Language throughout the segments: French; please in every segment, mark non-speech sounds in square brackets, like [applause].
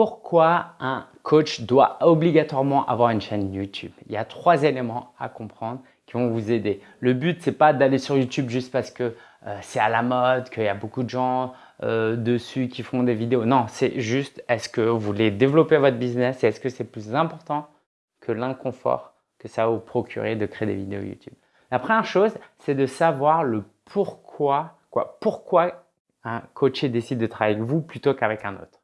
Pourquoi un coach doit obligatoirement avoir une chaîne YouTube Il y a trois éléments à comprendre qui vont vous aider. Le but, c'est pas d'aller sur YouTube juste parce que euh, c'est à la mode, qu'il y a beaucoup de gens euh, dessus qui font des vidéos. Non, c'est juste est-ce que vous voulez développer votre business et est-ce que c'est plus important que l'inconfort que ça va vous procurer de créer des vidéos YouTube? La première chose, c'est de savoir le pourquoi, quoi, pourquoi un coaché décide de travailler avec vous plutôt qu'avec un autre.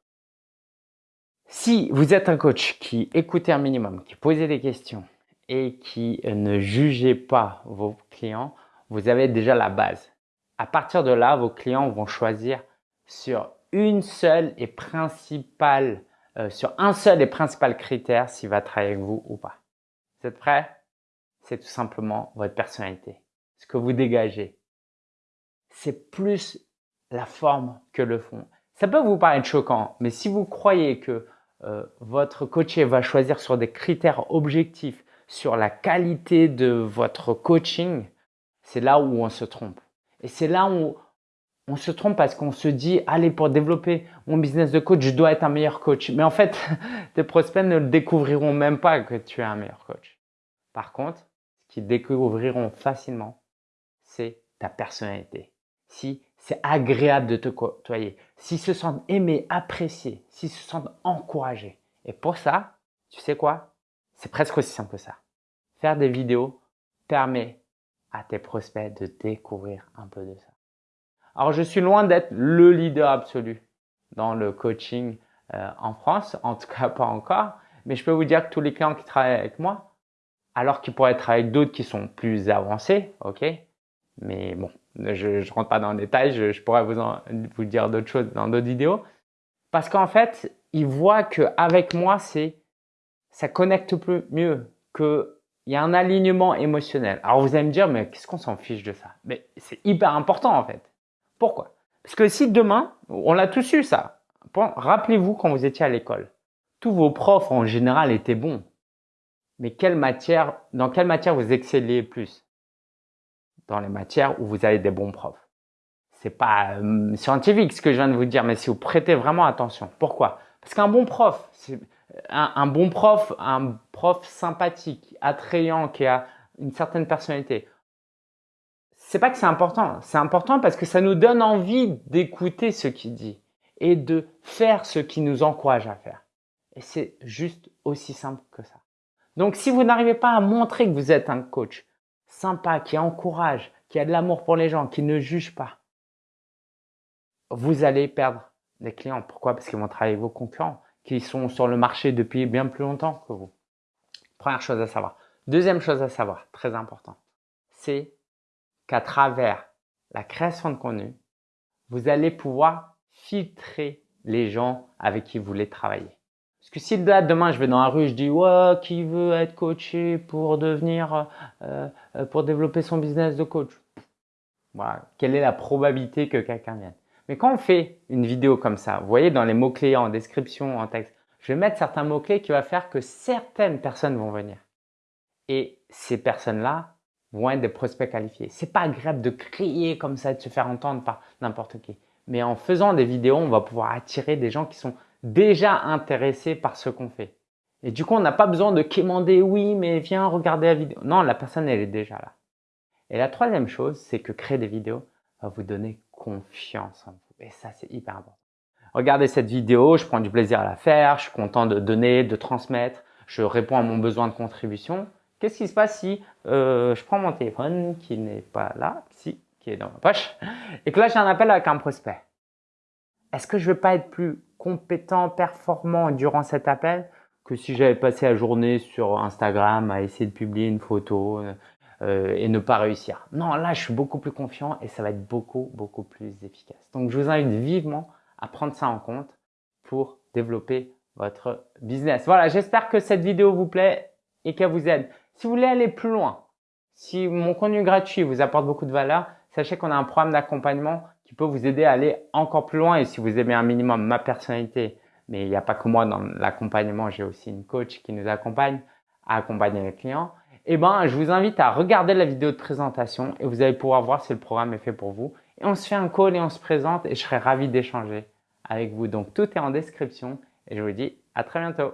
Si vous êtes un coach qui écoutait un minimum, qui posait des questions et qui ne jugeait pas vos clients, vous avez déjà la base. À partir de là, vos clients vont choisir sur une seule et principale, euh, sur un seul et principal critère s'il va travailler avec vous ou pas. Vous êtes prêts? C'est tout simplement votre personnalité, ce que vous dégagez. C'est plus la forme que le fond. Ça peut vous paraître choquant, mais si vous croyez que euh, votre coaché va choisir sur des critères objectifs, sur la qualité de votre coaching, c'est là où on se trompe. Et c'est là où on se trompe parce qu'on se dit, allez, pour développer mon business de coach, je dois être un meilleur coach. Mais en fait, [laughs] tes prospects ne découvriront même pas que tu es un meilleur coach. Par contre, ce qu'ils découvriront facilement, c'est ta personnalité. Si c'est agréable de te côtoyer, s'ils se sentent aimés, appréciés, s'ils se sentent encouragés. Et pour ça, tu sais quoi? C'est presque aussi simple que ça. Faire des vidéos permet à tes prospects de découvrir un peu de ça. Alors, je suis loin d'être le leader absolu dans le coaching euh, en France, en tout cas pas encore, mais je peux vous dire que tous les clients qui travaillent avec moi, alors qu'ils pourraient être avec d'autres qui sont plus avancés, ok? Mais bon, je ne rentre pas dans le détail, je, pourrais vous, vous dire d'autres choses dans d'autres vidéos. Parce qu'en fait, ils voient qu'avec moi, c'est ça connecte plus mieux, qu'il y a un alignement émotionnel. Alors vous allez me dire, mais qu'est-ce qu'on s'en fiche de ça? Mais c'est hyper important en fait. Pourquoi? Parce que si demain, on l'a tous eu ça. Rappelez-vous quand vous étiez à l'école. Tous vos profs en général étaient bons. Mais quelle matière, dans quelle matière vous excellez plus? Dans les matières où vous avez des bons profs. C'est pas euh, scientifique ce que je viens de vous dire, mais si vous prêtez vraiment attention. Pourquoi? Parce qu'un bon prof, un, un bon prof, un prof sympathique, attrayant, qui a une certaine personnalité, c'est pas que c'est important. C'est important parce que ça nous donne envie d'écouter ce qu'il dit et de faire ce qui nous encourage à faire. Et c'est juste aussi simple que ça. Donc, si vous n'arrivez pas à montrer que vous êtes un coach sympa, qui encourage, qui a de l'amour pour les gens, qui ne juge pas, vous allez perdre des clients. Pourquoi? Parce qu'ils vont travailler vos concurrents, qui sont sur le marché depuis bien plus longtemps que vous. Première chose à savoir. Deuxième chose à savoir, très important, c'est qu'à travers la création de contenu, vous allez pouvoir filtrer les gens avec qui vous voulez travailler. Parce que si demain je vais dans la rue, je dis ouais, qui veut être coaché pour devenir, euh, euh, pour développer son business de coach? Voilà, quelle est la probabilité que quelqu'un vienne? Mais quand on fait une vidéo comme ça, vous voyez dans les mots clés en description, en texte, je vais mettre certains mots clés qui va faire que certaines personnes vont venir. Et ces personnes-là, vont être des prospects qualifiés. C'est pas agréable de crier comme ça, de se faire entendre par n'importe qui. Mais en faisant des vidéos, on va pouvoir attirer des gens qui sont déjà intéressés par ce qu'on fait. Et du coup, on n'a pas besoin de quémander, oui, mais viens regarder la vidéo. Non, la personne, elle est déjà là. Et la troisième chose, c'est que créer des vidéos va vous donner confiance en vous. Et ça, c'est hyper important. Regardez cette vidéo, je prends du plaisir à la faire, je suis content de donner, de transmettre, je réponds à mon besoin de contribution. Qu'est-ce qui se passe si euh, je prends mon téléphone qui n'est pas là, si, qui est dans ma poche, et que là j'ai un appel avec un prospect? Est-ce que je ne vais pas être plus compétent, performant durant cet appel que si j'avais passé la journée sur Instagram à essayer de publier une photo euh, et ne pas réussir? Non, là je suis beaucoup plus confiant et ça va être beaucoup, beaucoup plus efficace. Donc je vous invite vivement à prendre ça en compte pour développer votre business. Voilà, j'espère que cette vidéo vous plaît et qu'elle vous aide. Si vous voulez aller plus loin, si mon contenu gratuit vous apporte beaucoup de valeur, sachez qu'on a un programme d'accompagnement qui peut vous aider à aller encore plus loin. Et si vous aimez un minimum ma personnalité, mais il n'y a pas que moi dans l'accompagnement, j'ai aussi une coach qui nous accompagne à accompagner les clients. Eh ben, je vous invite à regarder la vidéo de présentation et vous allez pouvoir voir si le programme est fait pour vous. Et on se fait un call et on se présente et je serai ravi d'échanger avec vous. Donc, tout est en description et je vous dis à très bientôt.